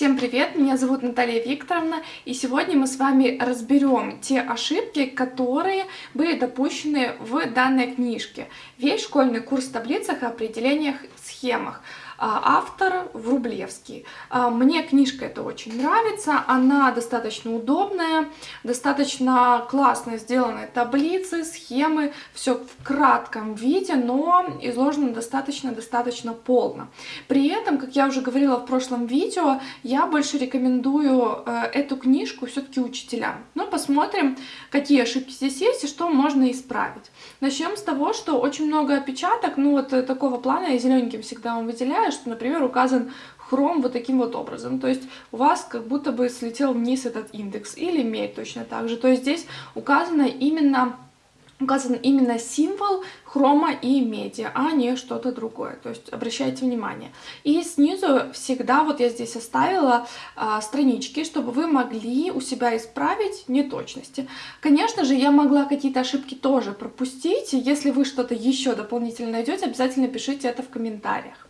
Всем привет, меня зовут Наталья Викторовна, и сегодня мы с вами разберем те ошибки, которые были допущены в данной книжке. Весь школьный курс в таблицах, определениях, схемах. А, автор Врублевский. А, мне книжка эта очень нравится, она достаточно удобная, достаточно классно сделаны таблицы, схемы, все в кратком виде, но изложено достаточно-достаточно полно. При этом, как я уже говорила в прошлом видео, я больше рекомендую э, эту книжку все-таки учителям. Ну, посмотрим, какие ошибки здесь есть и что можно исправить. Начнем с того, что очень много опечаток, ну вот э, такого плана я зелененьким всегда вам выделяю, что, например, указан хром вот таким вот образом. То есть у вас как будто бы слетел вниз этот индекс. Или медь точно так же. То есть здесь указано именно указан именно символ хрома и меди, а не что-то другое. То есть обращайте внимание. И снизу всегда, вот я здесь оставила а, странички, чтобы вы могли у себя исправить неточности. Конечно же, я могла какие-то ошибки тоже пропустить. Если вы что-то еще дополнительно найдете, обязательно пишите это в комментариях.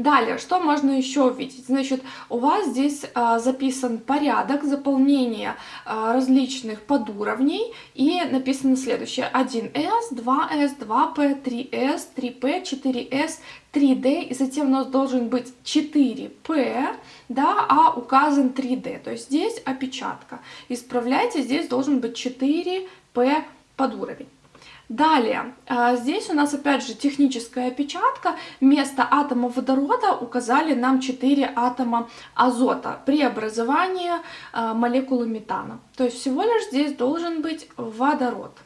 Далее, что можно еще увидеть? Значит, у вас здесь а, записан порядок заполнения а, различных подуровней и написано следующее. 1С, 2С, 2П, 3С, 3П, 4С, 3D, и затем у нас должен быть 4P, да, а указан 3D. То есть здесь опечатка. Исправляйте, здесь должен быть 4P под уровень. Далее, а, здесь у нас опять же техническая опечатка. Вместо атома водорода указали нам 4 атома азота при образовании а, молекулы метана. То есть всего лишь здесь должен быть водород.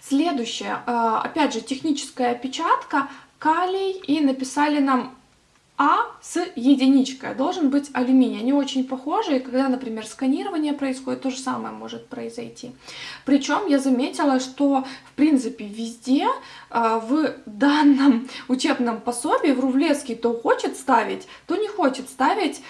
Следующее, а, опять же техническая опечатка, калий и написали нам а с единичкой должен быть алюминий. Они очень похожи, и когда, например, сканирование происходит, то же самое может произойти. Причем я заметила, что, в принципе, везде э, в данном учебном пособии в Рувлевский то хочет ставить, то не хочет ставить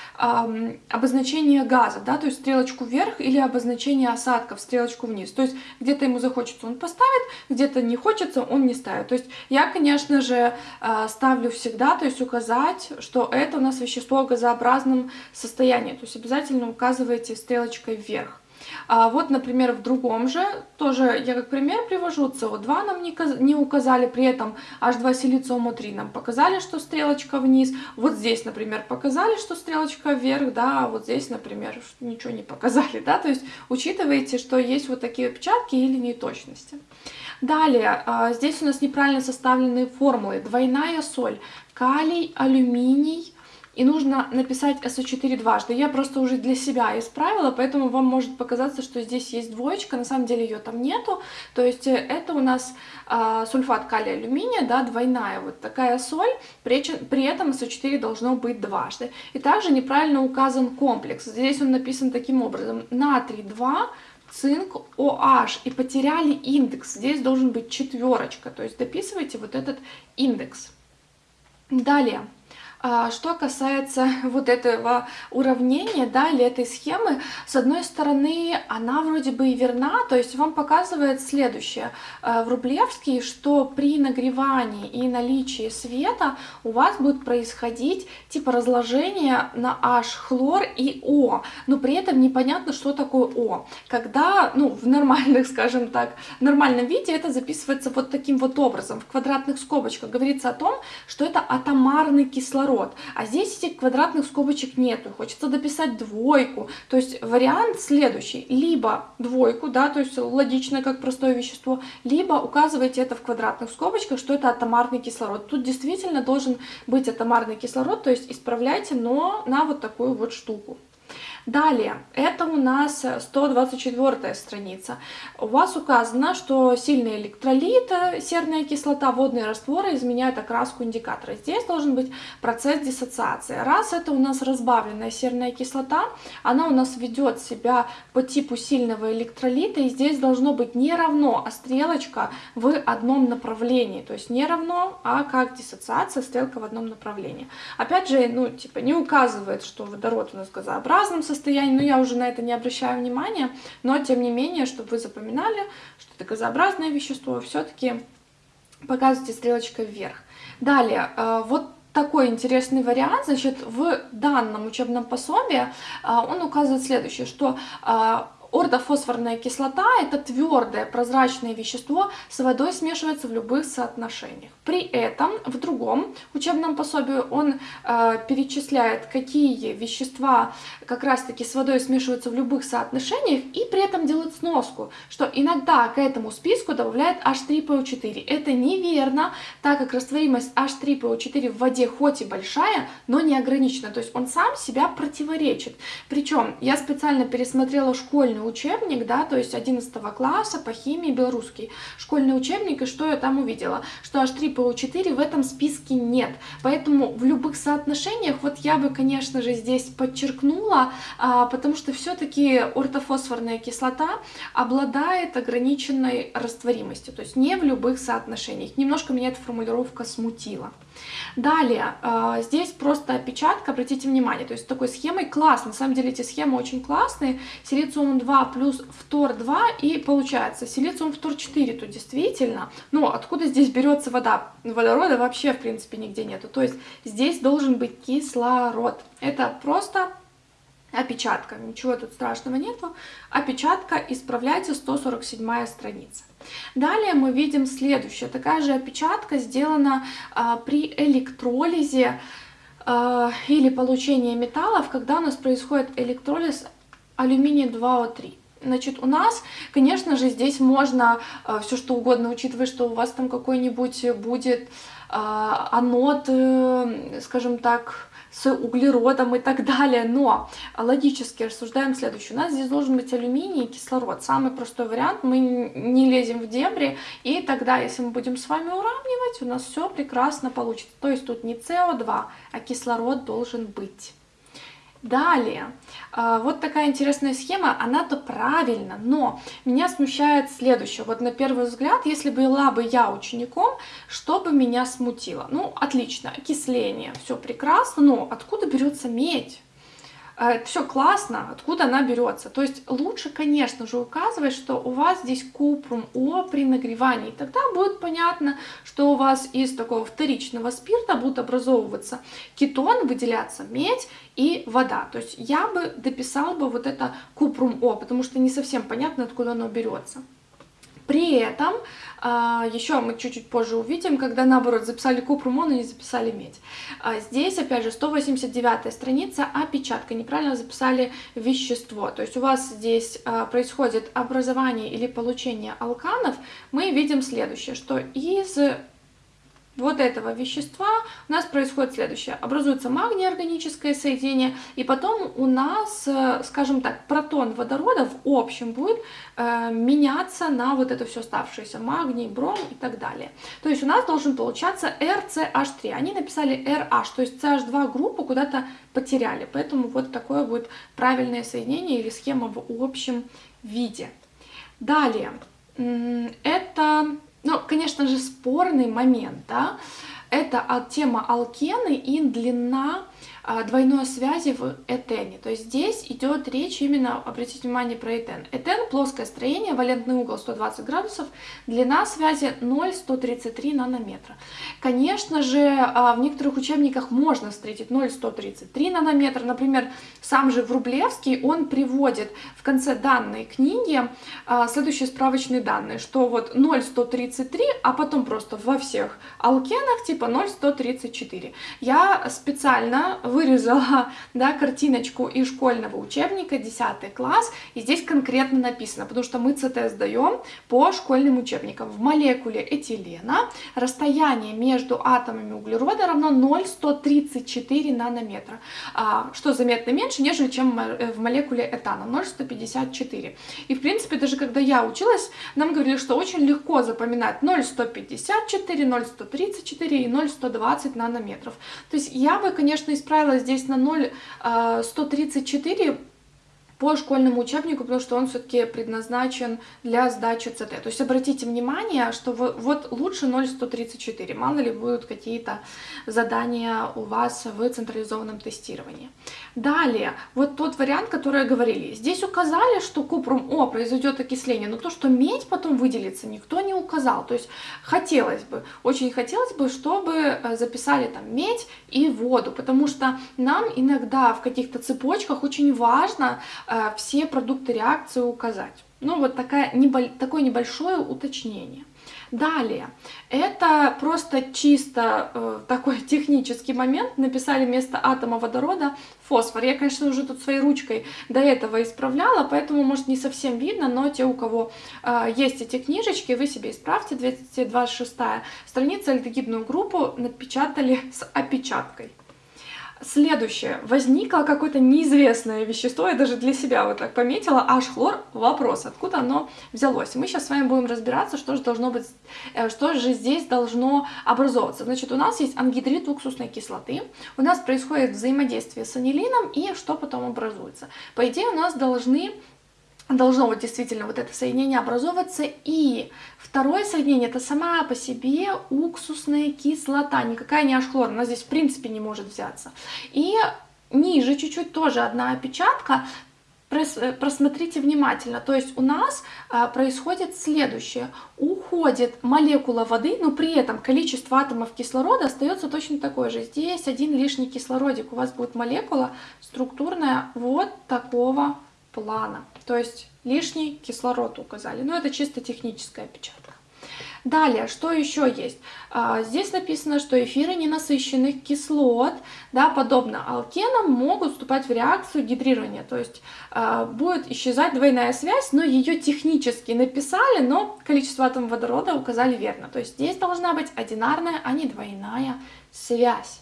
обозначение газа, да, то есть стрелочку вверх или обозначение осадков, стрелочку вниз. То есть где-то ему захочется, он поставит, где-то не хочется, он не ставит. То есть я, конечно же, э, ставлю всегда, то есть указать, что это у нас вещество в газообразном состоянии. То есть обязательно указывайте стрелочкой вверх. А вот, например, в другом же, тоже я как пример привожу, СО2 нам не, не указали, при этом H2 силициума-3 нам показали, что стрелочка вниз. Вот здесь, например, показали, что стрелочка вверх, да, а вот здесь, например, ничего не показали, да, то есть учитывайте, что есть вот такие опечатки или неточности. Далее, а, здесь у нас неправильно составленные формулы. Двойная соль калий, алюминий. И нужно написать СО4 дважды. Я просто уже для себя исправила, поэтому вам может показаться, что здесь есть двоечка. На самом деле ее там нету. То есть э, это у нас э, сульфат калия алюминия, да, двойная вот такая соль. При, при этом СО4 должно быть дважды. И также неправильно указан комплекс. Здесь он написан таким образом. Натрий 2, цинк, OH. И потеряли индекс. Здесь должен быть четверочка. То есть дописывайте вот этот индекс. Далее. А, что касается вот этого уравнения, да, или этой схемы, с одной стороны, она вроде бы и верна, то есть вам показывает следующее. А, в Рублевский, что при нагревании и наличии света у вас будет происходить типа разложение на H, хлор и О, но при этом непонятно, что такое О. Когда, ну, в нормальных, скажем так, нормальном виде это записывается вот таким вот образом, в квадратных скобочках. Говорится о том, что это атомарный кислород кислород. А здесь этих квадратных скобочек нету, хочется дописать двойку. То есть вариант следующий. Либо двойку, да, то есть логично, как простое вещество, либо указывайте это в квадратных скобочках, что это атомарный кислород. Тут действительно должен быть атомарный кислород, то есть исправляйте, но на вот такую вот штуку. Далее, это у нас 124 страница. У вас указано, что сильный электролит, серная кислота, водные растворы изменяют окраску индикатора. Здесь должен быть процесс диссоциации. Раз это у нас разбавленная серная кислота, она у нас ведет себя по типу сильного электролита, и здесь должно быть не равно, а стрелочка в одном направлении. То есть не равно, а как диссоциация, стрелка в одном направлении. Опять же, ну, типа не указывает, что водород у нас газообразным состоянии, но я уже на это не обращаю внимания, но тем не менее, чтобы вы запоминали, что это газообразное вещество, все-таки показывайте стрелочкой вверх. Далее, э, вот такой интересный вариант. Значит, в данном учебном пособии а, он указывает следующее, что а, Ордофосфорная кислота – это твердое прозрачное вещество, с водой смешивается в любых соотношениях. При этом в другом учебном пособии он э, перечисляет, какие вещества как раз-таки с водой смешиваются в любых соотношениях, и при этом делает сноску, что иногда к этому списку добавляет H3PO4. Это неверно, так как растворимость H3PO4 в воде хоть и большая, но не ограничена, то есть он сам себя противоречит. Причем я специально пересмотрела школьную школьный учебник, да, то есть 11 класса по химии белорусский школьный учебник, и что я там увидела? Что H3PO4 в этом списке нет, поэтому в любых соотношениях, вот я бы, конечно же, здесь подчеркнула, а, потому что все-таки ортофосфорная кислота обладает ограниченной растворимостью, то есть не в любых соотношениях. Немножко меня эта формулировка смутила. Далее, э, здесь просто опечатка, обратите внимание, то есть такой схемой класс, на самом деле эти схемы очень классные, силициум 2 плюс фтор 2 и получается силициум фтор 4 тут действительно, но откуда здесь берется вода? Водорода вообще в принципе нигде нету, то есть здесь должен быть кислород, это просто опечатка, ничего тут страшного нету, опечатка, исправляйте 147 страница. Далее мы видим следующее, такая же опечатка сделана а, при электролизе а, или получении металлов, когда у нас происходит электролиз алюминия 2О3. Значит, у нас, конечно же, здесь можно э, все что угодно, учитывая, что у вас там какой-нибудь будет э, анод, скажем так, с углеродом и так далее. Но логически рассуждаем следующее. У нас здесь должен быть алюминий и кислород. Самый простой вариант. Мы не лезем в дебри. И тогда, если мы будем с вами уравнивать, у нас все прекрасно получится. То есть тут не СО2, а кислород должен быть. Далее, а, вот такая интересная схема, она-то правильно, но меня смущает следующее. Вот на первый взгляд, если была бы я учеником, что бы меня смутило? Ну, отлично, окисление, все прекрасно, но откуда берется медь? А, все классно, откуда она берется. То есть лучше, конечно же, указывать, что у вас здесь купрум О при нагревании. Тогда будет понятно, что у вас из такого вторичного спирта будут образовываться кетон, выделяться медь и вода. То есть я бы дописал бы вот это купрум О, потому что не совсем понятно, откуда оно берется. При этом, а, еще мы чуть-чуть позже увидим, когда наоборот записали купрумон и не записали медь. А, здесь, опять же, 189 страница, опечатка, неправильно записали вещество. То есть у вас здесь а, происходит образование или получение алканов, мы видим следующее, что из вот этого вещества у нас происходит следующее. Образуется магний-органическое соединение, и потом у нас, э, скажем так, протон водорода в общем будет э, меняться на вот это все оставшееся, магний, бром и так далее. То есть у нас должен получаться RCH3. Они написали RH, то есть CH2 группу куда-то потеряли, поэтому вот такое будет правильное соединение или схема в общем виде. Далее, это ну, конечно же, спорный момент, да, это тема алкены и длина а, двойной связи в этене. То есть здесь идет речь именно, обратите внимание, про этен. Этен – плоское строение, валентный угол 120 градусов, длина связи 0,133 нанометра. Конечно же, а, в некоторых учебниках можно встретить 0,133 нанометра. Например, сам же Врублевский, он приводит в конце данной книги а, следующие справочные данные, что вот 0,133, а потом просто во всех алкенах типа 0,134. Я специально вырезала да, картиночку из школьного учебника, 10 класс, и здесь конкретно написано, потому что мы ЦТ сдаем по школьным учебникам. В молекуле этилена расстояние между атомами углерода равно 0,134 нанометра, а, что заметно меньше, нежели чем в молекуле этана, 0,154. И в принципе, даже когда я училась, нам говорили, что очень легко запоминать 0,154, 0,134 и 0,120 нанометров. То есть я бы, конечно, исправила здесь на 0,134, по школьному учебнику, потому что он все-таки предназначен для сдачи ЦТ. То есть обратите внимание, что вы, вот лучше 0,134, мало ли будут какие-то задания у вас в централизованном тестировании. Далее, вот тот вариант, который говорили. Здесь указали, что купрум О произойдет окисление, но то, что медь потом выделится, никто не указал. То есть хотелось бы, очень хотелось бы, чтобы э, записали там медь и воду, потому что нам иногда в каких-то цепочках очень важно все продукты реакции указать. Ну вот такая, небо, такое небольшое уточнение. Далее, это просто чисто э, такой технический момент. Написали вместо атома водорода фосфор. Я, конечно, уже тут своей ручкой до этого исправляла, поэтому, может, не совсем видно, но те, у кого э, есть эти книжечки, вы себе исправьте. 226 страница, альдегидную группу напечатали с опечаткой. Следующее. Возникло какое-то неизвестное вещество, я даже для себя вот так пометила, аж хлор, вопрос, откуда оно взялось. Мы сейчас с вами будем разбираться, что же должно быть, э, что же здесь должно образовываться. Значит, у нас есть ангидрид уксусной кислоты, у нас происходит взаимодействие с анилином, и что потом образуется? По идее, у нас должны должно вот действительно вот это соединение образовываться. И второе соединение это сама по себе уксусная кислота, никакая не ашхлор, она здесь в принципе не может взяться. И ниже чуть-чуть тоже одна опечатка, просмотрите внимательно. То есть у нас а, происходит следующее. Уходит молекула воды, но при этом количество атомов кислорода остается точно такое же. Здесь один лишний кислородик. У вас будет молекула структурная вот такого плана. То есть лишний кислород указали. Но это чисто техническая опечатка. Далее, что еще есть? А, здесь написано, что эфиры ненасыщенных кислот, да, подобно алкенам, могут вступать в реакцию гидрирования. То есть а, будет исчезать двойная связь, но ее технически написали, но количество атомов водорода указали верно. То есть здесь должна быть одинарная, а не двойная связь.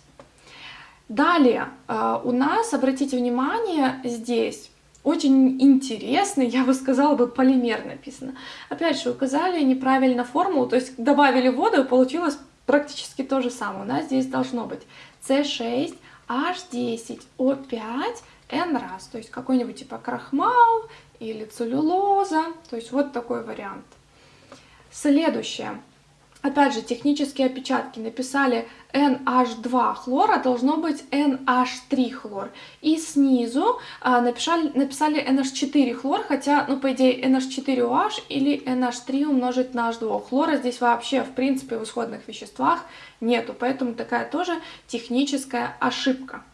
Далее, а, у нас, обратите внимание, здесь очень интересный, я бы сказала бы, полимер написано. Опять же, указали неправильно формулу, то есть добавили воду, и получилось практически то же самое. У нас здесь должно быть C6, H10, O5, N раз, то есть какой-нибудь типа крахмал или целлюлоза, то есть вот такой вариант. Следующее. Опять же, технические опечатки написали NH2 хлора, должно быть NH3 хлор. И снизу а, написали, написали NH4 хлор, хотя, ну, по идее, NH4OH или NH3 умножить на H2. Хлора здесь вообще, в принципе, в исходных веществах нету, поэтому такая тоже техническая ошибка.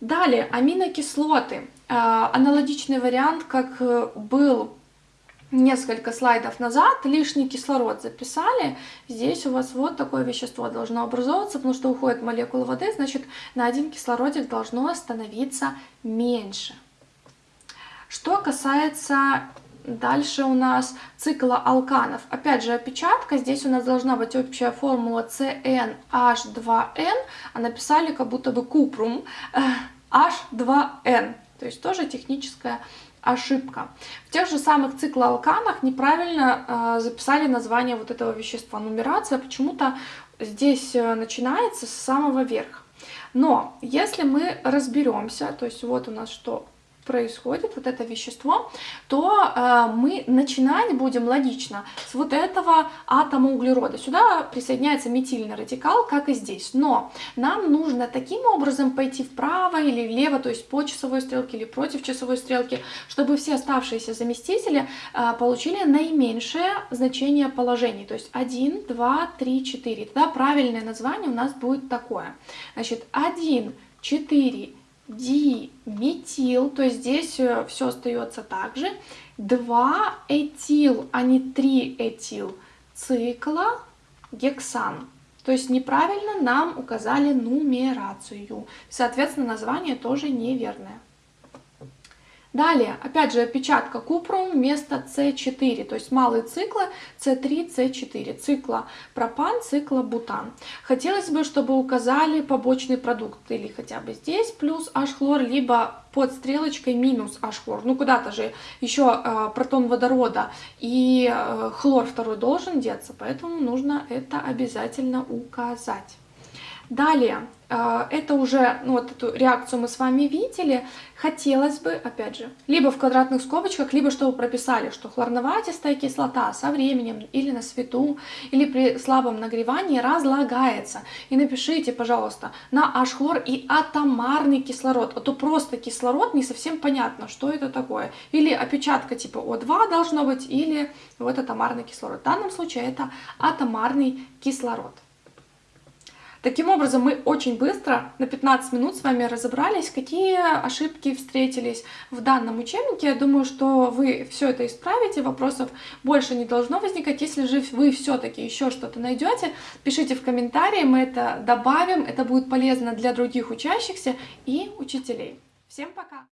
Далее, аминокислоты. А, аналогичный вариант, как э, был несколько слайдов назад лишний кислород записали. Здесь у вас вот такое вещество должно образовываться, потому что уходит молекула воды, значит на один кислородик должно становиться меньше. Что касается дальше у нас цикла алканов. Опять же опечатка, здесь у нас должна быть общая формула CnH2n, а написали как будто бы купрум H2n. То есть тоже техническая ошибка. В тех же самых циклоалканах неправильно э, записали название вот этого вещества. Нумерация почему-то здесь э, начинается с самого верха. Но если мы разберемся, то есть вот у нас что происходит, вот это вещество, то э, мы начинать будем логично с вот этого атома углерода. Сюда присоединяется метильный радикал, как и здесь. Но нам нужно таким образом пойти вправо или влево, то есть по часовой стрелке или против часовой стрелки, чтобы все оставшиеся заместители э, получили наименьшее значение положений. То есть 1, 2, 3, 4. Тогда правильное название у нас будет такое. Значит, 1, 4, диметил, то есть здесь э, все остается так же. 2 этил, а не 3 этил цикла гексан. То есть неправильно нам указали нумерацию. Соответственно, название тоже неверное. Далее, опять же, опечатка купрум вместо С4, то есть малые циклы С3, С4, цикла пропан, цикла бутан. Хотелось бы, чтобы указали побочный продукт, или хотя бы здесь плюс H-хлор, либо под стрелочкой минус H-хлор. Ну, куда-то же еще э, протон водорода и э, хлор второй должен деться, поэтому нужно это обязательно указать. Далее, это уже, ну вот эту реакцию мы с вами видели. Хотелось бы, опять же, либо в квадратных скобочках, либо чтобы прописали, что хлорноватистая кислота со временем или на свету, или при слабом нагревании разлагается. И напишите, пожалуйста, на H-хлор и атомарный кислород. А то просто кислород не совсем понятно, что это такое. Или опечатка типа О2 должно быть, или вот атомарный кислород. В данном случае это атомарный кислород. Таким образом, мы очень быстро, на 15 минут с вами разобрались, какие ошибки встретились в данном учебнике. Я думаю, что вы все это исправите, вопросов больше не должно возникать. Если же вы все-таки еще что-то найдете, пишите в комментарии, мы это добавим, это будет полезно для других учащихся и учителей. Всем пока!